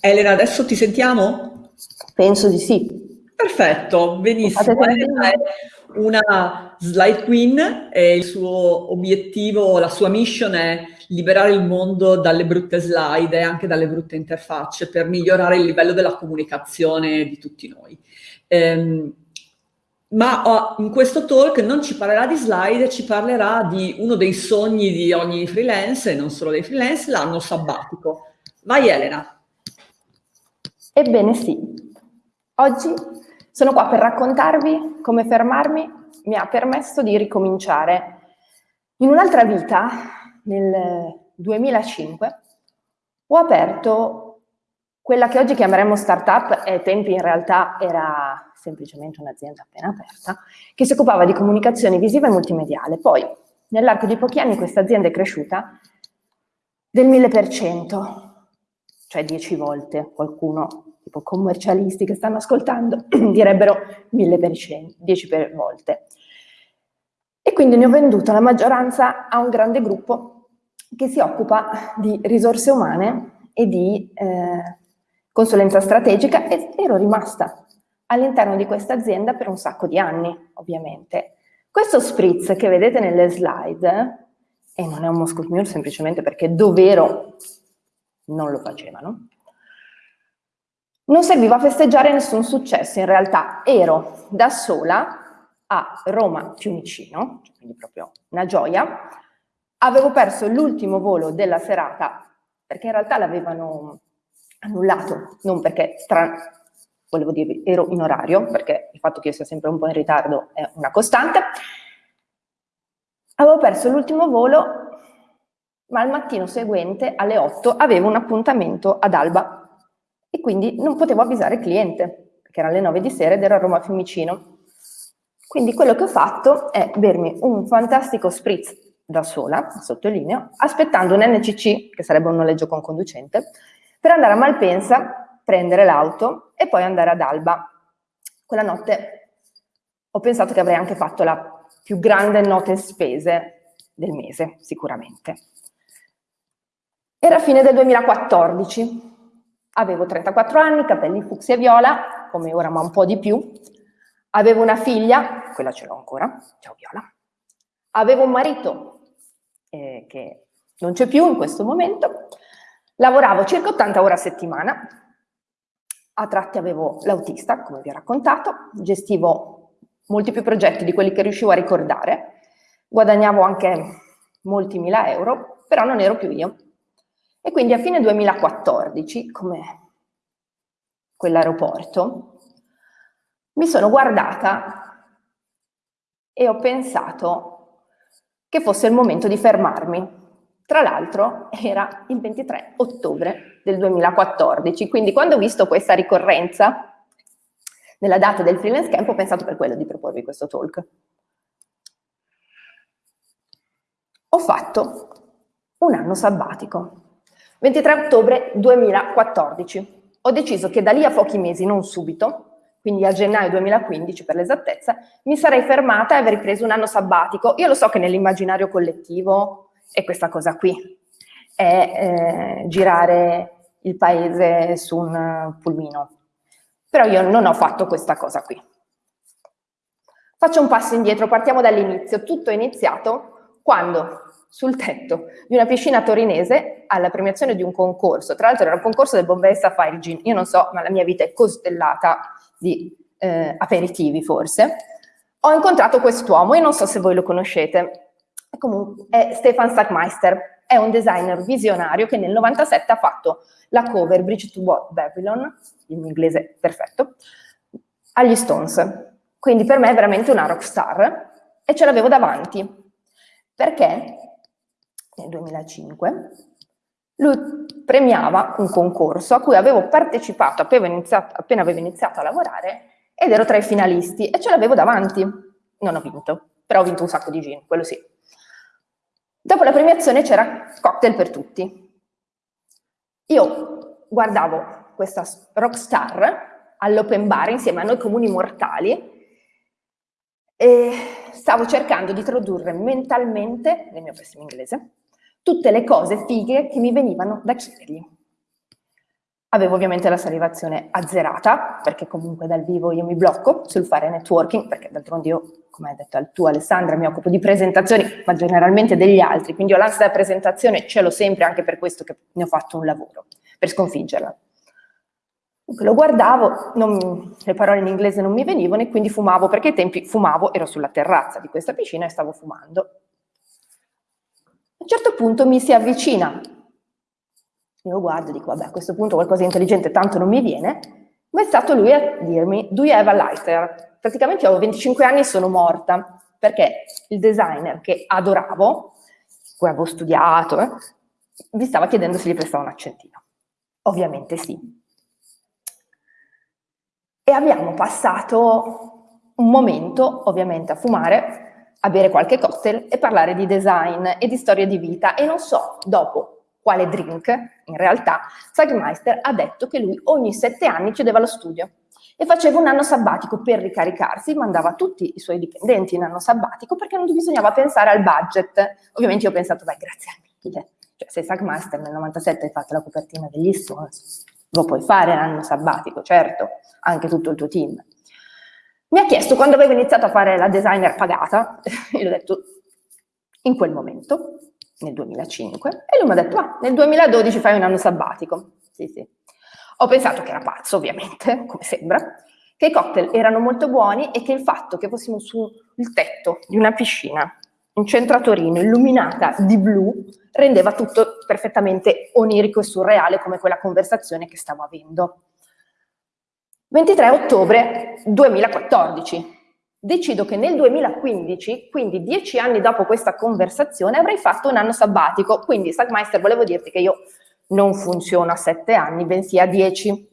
Elena, adesso ti sentiamo? Penso di sì. Perfetto, benissimo. Elena è una slide queen e il suo obiettivo, la sua mission è liberare il mondo dalle brutte slide e anche dalle brutte interfacce per migliorare il livello della comunicazione di tutti noi. Ehm, ma oh, in questo talk non ci parlerà di slide, ci parlerà di uno dei sogni di ogni freelance, e non solo dei freelance, l'anno sabbatico. Vai Elena. Ebbene sì, oggi sono qua per raccontarvi come fermarmi mi ha permesso di ricominciare. In un'altra vita, nel 2005, ho aperto quella che oggi chiameremo startup, e ai tempi in realtà era semplicemente un'azienda appena aperta, che si occupava di comunicazione visiva e multimediale. Poi, nell'arco di pochi anni, questa azienda è cresciuta del 1000%, cioè 10 volte, qualcuno, tipo commercialisti che stanno ascoltando, direbbero 1000%, 10 volte. E quindi ne ho venduta la maggioranza a un grande gruppo che si occupa di risorse umane e di eh, consulenza strategica e ero rimasta all'interno di questa azienda per un sacco di anni, ovviamente. Questo spritz che vedete nelle slide, e non è un Moscow Mule semplicemente perché dovero non lo facevano, non serviva a festeggiare nessun successo, in realtà ero da sola a Roma Fiumicino, quindi proprio una gioia, avevo perso l'ultimo volo della serata perché in realtà l'avevano annullato, non perché, tra, volevo dire, ero in orario, perché il fatto che io sia sempre un po' in ritardo è una costante. Avevo perso l'ultimo volo, ma al mattino seguente, alle 8, avevo un appuntamento ad Alba e quindi non potevo avvisare il cliente, perché erano le 9 di sera ed ero a Roma Fiumicino. Quindi quello che ho fatto è bermi un fantastico spritz da sola, sottolineo, aspettando un NCC, che sarebbe un noleggio con conducente, per andare a Malpensa, prendere l'auto e poi andare ad Alba. Quella notte ho pensato che avrei anche fatto la più grande note spese del mese, sicuramente. Era fine del 2014, avevo 34 anni, capelli fucsia e viola, come ora ma un po' di più, avevo una figlia, quella ce l'ho ancora, ciao Viola, avevo un marito eh, che non c'è più in questo momento, Lavoravo circa 80 ore a settimana, a tratti avevo l'autista, come vi ho raccontato, gestivo molti più progetti di quelli che riuscivo a ricordare, guadagnavo anche molti mila euro, però non ero più io. E quindi a fine 2014, come quell'aeroporto, mi sono guardata e ho pensato che fosse il momento di fermarmi tra l'altro era il 23 ottobre del 2014, quindi quando ho visto questa ricorrenza nella data del freelance camp ho pensato per quello di proporvi questo talk. Ho fatto un anno sabbatico, 23 ottobre 2014. Ho deciso che da lì a pochi mesi, non subito, quindi a gennaio 2015 per l'esattezza, mi sarei fermata e avrei preso un anno sabbatico. Io lo so che nell'immaginario collettivo è questa cosa qui, è eh, girare il paese su un pulmino. Però io non ho fatto questa cosa qui. Faccio un passo indietro, partiamo dall'inizio. Tutto è iniziato quando sul tetto di una piscina torinese alla premiazione di un concorso, tra l'altro era un concorso del Bombay Sapphire Gin, io non so, ma la mia vita è costellata di eh, aperitivi forse, ho incontrato quest'uomo, io non so se voi lo conoscete, comunque è Stefan Sackmeister, è un designer visionario che nel 97 ha fatto la cover Bridge to Babylon, mio inglese perfetto, agli Stones. Quindi per me è veramente una rockstar e ce l'avevo davanti, perché nel 2005 lui premiava un concorso a cui avevo partecipato appena, iniziato, appena avevo iniziato a lavorare ed ero tra i finalisti e ce l'avevo davanti. Non ho vinto, però ho vinto un sacco di gin, quello sì. Dopo la premiazione c'era cocktail per tutti. Io guardavo questa rockstar all'open bar insieme a noi comuni mortali e stavo cercando di tradurre mentalmente, nel mio pessimo inglese, tutte le cose fighe che mi venivano da chiedergli. Avevo ovviamente la salivazione azzerata, perché comunque dal vivo io mi blocco sul fare networking, perché d'altronde io, come hai detto tu Alessandra, mi occupo di presentazioni, ma generalmente degli altri, quindi ho l'ansia da presentazione, ce l'ho sempre, anche per questo che ne ho fatto un lavoro, per sconfiggerla. Lo guardavo, non, le parole in inglese non mi venivano e quindi fumavo, perché ai tempi fumavo, ero sulla terrazza di questa piscina e stavo fumando. A un certo punto mi si avvicina io guardo e dico, vabbè, a questo punto qualcosa di intelligente tanto non mi viene, ma è stato lui a dirmi, do you have a lighter? Praticamente io avevo 25 anni e sono morta, perché il designer che adoravo, cui avevo studiato, eh, mi stava chiedendo se gli prestava un accentino. Ovviamente sì. E abbiamo passato un momento, ovviamente, a fumare, a bere qualche cocktail e parlare di design e di storia di vita. E non so, dopo quale drink, in realtà, Sagmeister ha detto che lui ogni sette anni chiudeva lo studio e faceva un anno sabbatico per ricaricarsi, mandava tutti i suoi dipendenti in anno sabbatico perché non bisognava pensare al budget. Ovviamente io ho pensato, beh, grazie a mille. Cioè, se Sagmeister nel 97 hai fatto la copertina degli Stones, lo puoi fare l'anno sabbatico, certo, anche tutto il tuo team. Mi ha chiesto quando avevo iniziato a fare la designer pagata, e gli ho detto in quel momento, nel 2005 e lui mi ha detto, ah, nel 2012 fai un anno sabbatico. Sì, sì. Ho pensato che era pazzo, ovviamente, come sembra, che i cocktail erano molto buoni e che il fatto che fossimo sul tetto di una piscina in centro a Torino, illuminata di blu, rendeva tutto perfettamente onirico e surreale come quella conversazione che stavo avendo. 23 ottobre 2014, decido che nel 2015, quindi dieci anni dopo questa conversazione, avrei fatto un anno sabbatico. Quindi, Sagmeister, volevo dirti che io non funziono a sette anni, bensì a dieci.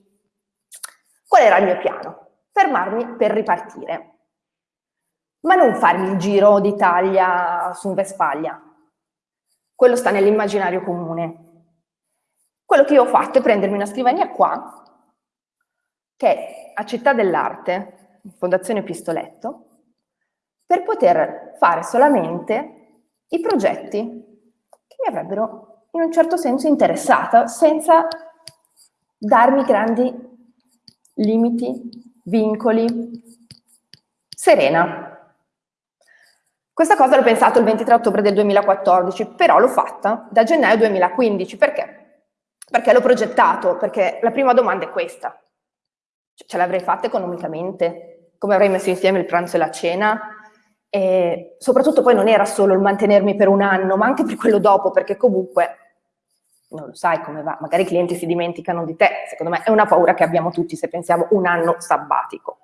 Qual era il mio piano? Fermarmi per ripartire. Ma non farmi il giro d'Italia su Vespaglia. Quello sta nell'immaginario comune. Quello che io ho fatto è prendermi una scrivania qua, che a Città dell'Arte, Fondazione Pistoletto, per poter fare solamente i progetti che mi avrebbero in un certo senso interessata, senza darmi grandi limiti, vincoli, serena. Questa cosa l'ho pensato il 23 ottobre del 2014, però l'ho fatta da gennaio 2015. Perché? Perché l'ho progettato, perché la prima domanda è questa. Ce l'avrei fatta economicamente? come avrei messo insieme il pranzo e la cena. E soprattutto poi non era solo il mantenermi per un anno, ma anche per quello dopo, perché comunque non lo sai come va, magari i clienti si dimenticano di te, secondo me è una paura che abbiamo tutti se pensiamo un anno sabbatico.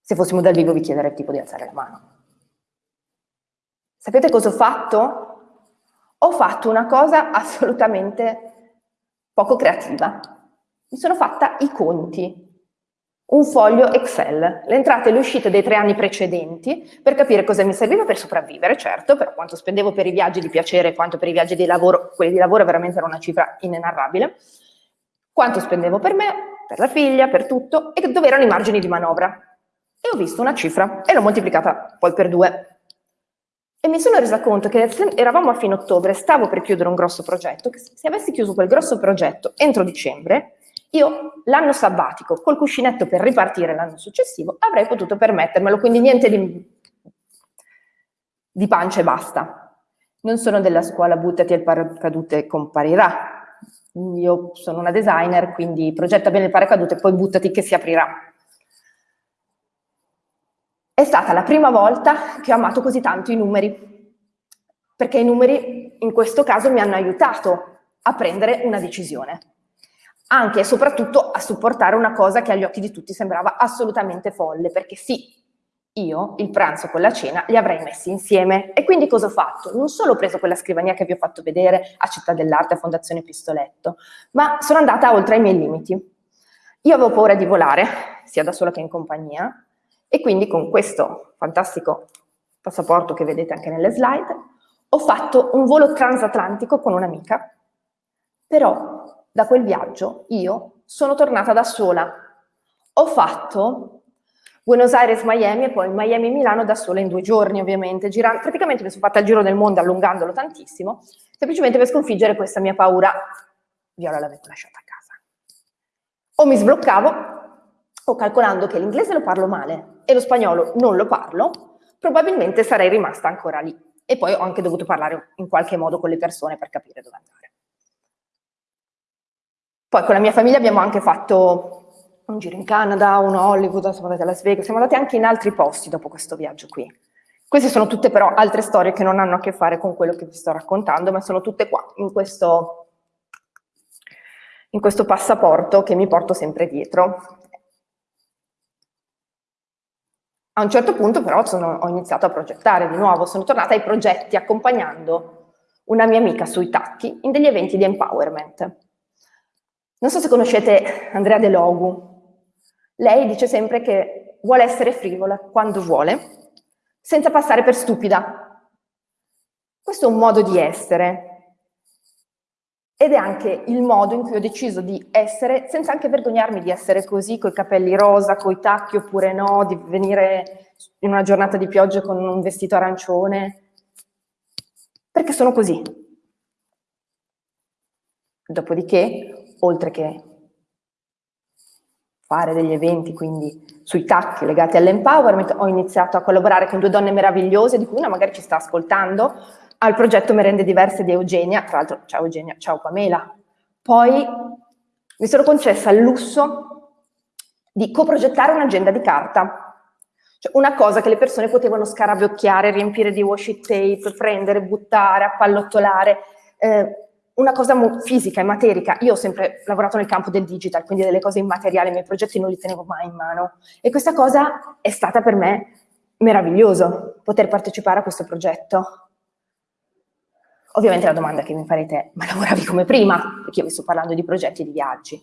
Se fossimo dal vivo vi chiederei tipo di alzare la mano. Sapete cosa ho fatto? Ho fatto una cosa assolutamente poco creativa. Mi sono fatta i conti un foglio Excel, le entrate e le uscite dei tre anni precedenti per capire cosa mi serviva per sopravvivere, certo, però quanto spendevo per i viaggi di piacere quanto per i viaggi di lavoro, quelli di lavoro veramente era una cifra inenarrabile, quanto spendevo per me, per la figlia, per tutto, e dove erano i margini di manovra. E ho visto una cifra e l'ho moltiplicata poi per due. E mi sono resa conto che eravamo a fine ottobre, stavo per chiudere un grosso progetto, che se avessi chiuso quel grosso progetto entro dicembre, io l'anno sabbatico col cuscinetto per ripartire l'anno successivo avrei potuto permettermelo, quindi niente di, di pancia e basta. Non sono della scuola buttati il paracadute e comparirà. Io sono una designer, quindi progetta bene il paracadute e poi buttati che si aprirà. È stata la prima volta che ho amato così tanto i numeri, perché i numeri in questo caso mi hanno aiutato a prendere una decisione anche e soprattutto a supportare una cosa che agli occhi di tutti sembrava assolutamente folle, perché sì, io il pranzo con la cena li avrei messi insieme. E quindi cosa ho fatto? Non solo ho preso quella scrivania che vi ho fatto vedere a Città dell'Arte, a Fondazione Pistoletto, ma sono andata oltre i miei limiti. Io avevo paura di volare, sia da sola che in compagnia, e quindi con questo fantastico passaporto che vedete anche nelle slide, ho fatto un volo transatlantico con un'amica, però da quel viaggio io sono tornata da sola. Ho fatto Buenos Aires-Miami e poi Miami-Milano da sola in due giorni ovviamente, girando, praticamente mi sono fatta il giro del mondo allungandolo tantissimo, semplicemente per sconfiggere questa mia paura. Viola l'avevo lasciata a casa. O mi sbloccavo, o calcolando che l'inglese lo parlo male e lo spagnolo non lo parlo, probabilmente sarei rimasta ancora lì. E poi ho anche dovuto parlare in qualche modo con le persone per capire dove andare. Poi con la mia famiglia abbiamo anche fatto un giro in Canada, uno a Hollywood, siamo andati a Las Vegas, siamo andati anche in altri posti dopo questo viaggio qui. Queste sono tutte però altre storie che non hanno a che fare con quello che vi sto raccontando, ma sono tutte qua, in questo, in questo passaporto che mi porto sempre dietro. A un certo punto però sono, ho iniziato a progettare di nuovo, sono tornata ai progetti accompagnando una mia amica sui tacchi in degli eventi di empowerment. Non so se conoscete Andrea De Logu. Lei dice sempre che vuole essere frivola quando vuole, senza passare per stupida. Questo è un modo di essere ed è anche il modo in cui ho deciso di essere, senza anche vergognarmi di essere così, coi capelli rosa, coi tacchi oppure no, di venire in una giornata di pioggia con un vestito arancione, perché sono così. Dopodiché, oltre che fare degli eventi, quindi sui tacchi legati all'empowerment, ho iniziato a collaborare con due donne meravigliose, di cui una magari ci sta ascoltando, al progetto Merende Diverse di Eugenia, tra l'altro ciao Eugenia, ciao Pamela. Poi mi sono concessa il lusso di coprogettare un'agenda di carta, cioè una cosa che le persone potevano scarabocchiare, riempire di washi tape, prendere, buttare, appallottolare, eh, una cosa fisica e materica, io ho sempre lavorato nel campo del digital, quindi delle cose immateriali, i miei progetti non li tenevo mai in mano e questa cosa è stata per me meraviglioso, poter partecipare a questo progetto. Ovviamente la domanda che mi farete è, ma lavoravi come prima? Perché io vi sto parlando di progetti e di viaggi.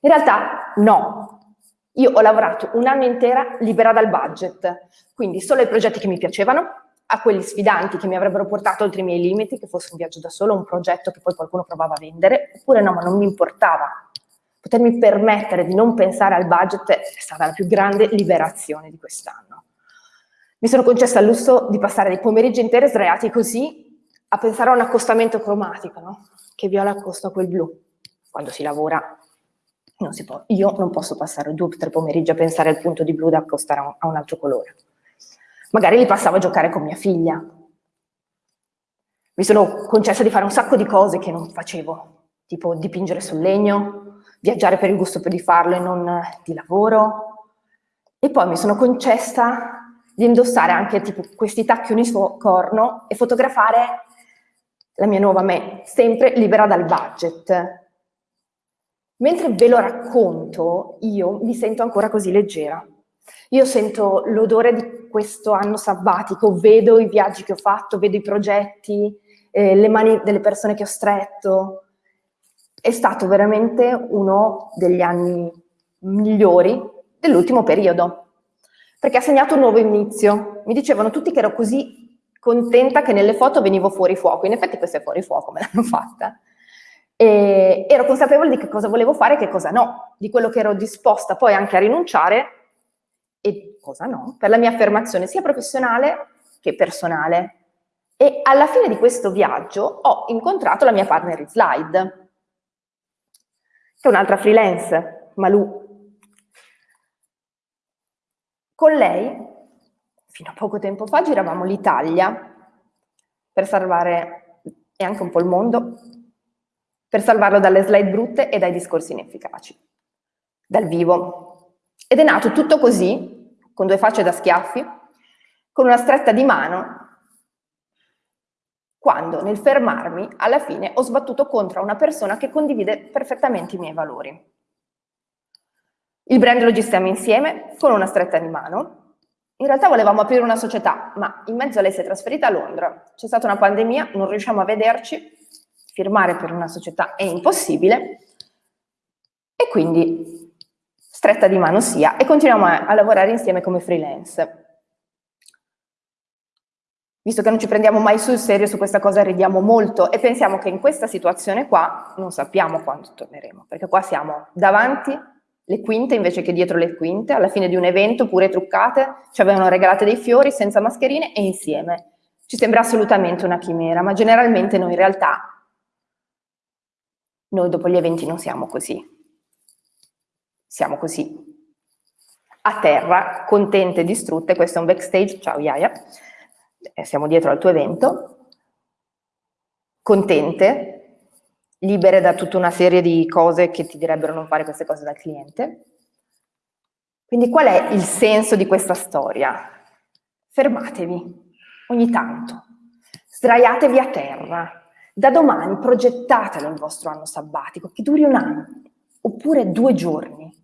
In realtà no, io ho lavorato un anno intero libera dal budget, quindi solo i progetti che mi piacevano, a quelli sfidanti che mi avrebbero portato oltre i miei limiti, che fosse un viaggio da solo, un progetto che poi qualcuno provava a vendere, oppure no, ma non mi importava. Potermi permettere di non pensare al budget è stata la più grande liberazione di quest'anno. Mi sono concessa il lusso di passare dei pomeriggi interi sdraiati così a pensare a un accostamento cromatico, no? Che viola accosta a quel blu. Quando si lavora non si può. Io non posso passare due o tre pomeriggi a pensare al punto di blu da accostare a un altro colore. Magari li passavo a giocare con mia figlia. Mi sono concessa di fare un sacco di cose che non facevo, tipo dipingere sul legno, viaggiare per il gusto di farlo e non di lavoro. E poi mi sono concessa di indossare anche tipo questi tacchi unicorno e fotografare la mia nuova me, sempre libera dal budget. Mentre ve lo racconto, io mi sento ancora così leggera. Io sento l'odore di questo anno sabbatico, vedo i viaggi che ho fatto, vedo i progetti, eh, le mani delle persone che ho stretto. È stato veramente uno degli anni migliori dell'ultimo periodo, perché ha segnato un nuovo inizio. Mi dicevano tutti che ero così contenta che nelle foto venivo fuori fuoco, in effetti questa è fuori fuoco, me l'hanno fatta. E ero consapevole di che cosa volevo fare e che cosa no, di quello che ero disposta poi anche a rinunciare e cosa no, per la mia affermazione sia professionale che personale. E alla fine di questo viaggio ho incontrato la mia partner in slide, che è un'altra freelance, Malù. Con lei, fino a poco tempo fa, giravamo l'Italia per salvare, e anche un po' il mondo, per salvarlo dalle slide brutte e dai discorsi inefficaci, dal vivo. Ed è nato tutto così, con due facce da schiaffi, con una stretta di mano, quando nel fermarmi alla fine ho sbattuto contro una persona che condivide perfettamente i miei valori. Il brand lo gestiamo insieme, con una stretta di mano. In realtà volevamo aprire una società, ma in mezzo a lei si è trasferita a Londra. C'è stata una pandemia, non riusciamo a vederci, firmare per una società è impossibile, e quindi stretta di mano sia, e continuiamo a, a lavorare insieme come freelance. Visto che non ci prendiamo mai sul serio su questa cosa, ridiamo molto e pensiamo che in questa situazione qua non sappiamo quando torneremo, perché qua siamo davanti le quinte invece che dietro le quinte, alla fine di un evento pure truccate, ci avevano regalate dei fiori senza mascherine e insieme. Ci sembra assolutamente una chimera, ma generalmente noi in realtà Noi dopo gli eventi non siamo così. Siamo così. A terra, contente e distrutte, questo è un backstage, ciao Iaia, eh, siamo dietro al tuo evento, contente, libere da tutta una serie di cose che ti direbbero non fare queste cose dal cliente. Quindi qual è il senso di questa storia? Fermatevi ogni tanto, sdraiatevi a terra, da domani progettatelo il vostro anno sabbatico, che duri un anno, oppure due giorni.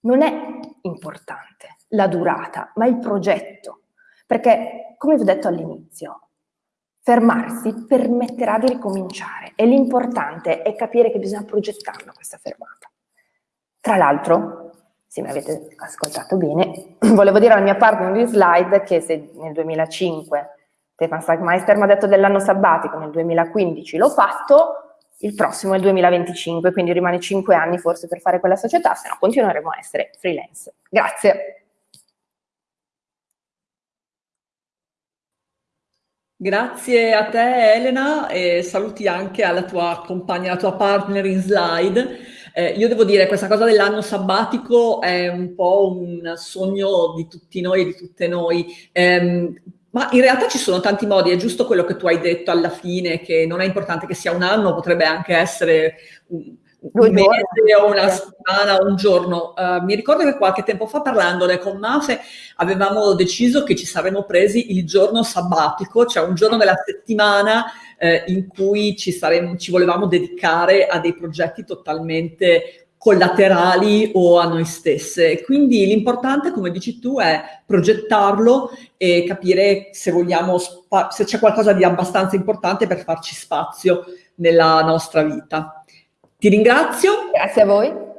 Non è importante la durata, ma il progetto. Perché, come vi ho detto all'inizio, fermarsi permetterà di ricominciare e l'importante è capire che bisogna progettarla questa fermata. Tra l'altro, se mi avete ascoltato bene, volevo dire alla mia partner di slide che se nel 2005 Stefan Sagmeister mi ha detto dell'anno sabbatico, nel 2015 l'ho fatto, il prossimo è il 2025, quindi rimane 5 anni forse per fare quella società, se no continueremo a essere freelance. Grazie. Grazie a te Elena e saluti anche alla tua compagna, alla tua partner in slide. Eh, io devo dire, questa cosa dell'anno sabbatico è un po' un sogno di tutti noi e di tutte noi. Eh, ma in realtà ci sono tanti modi, è giusto quello che tu hai detto alla fine, che non è importante che sia un anno, potrebbe anche essere un, un mese o una settimana o un giorno. Uh, mi ricordo che qualche tempo fa parlandone con Mafe avevamo deciso che ci saremmo presi il giorno sabbatico, cioè un giorno della settimana eh, in cui ci, saremmo, ci volevamo dedicare a dei progetti totalmente collaterali o a noi stesse. Quindi l'importante, come dici tu, è progettarlo e capire se vogliamo, se c'è qualcosa di abbastanza importante per farci spazio nella nostra vita. Ti ringrazio. Grazie a voi.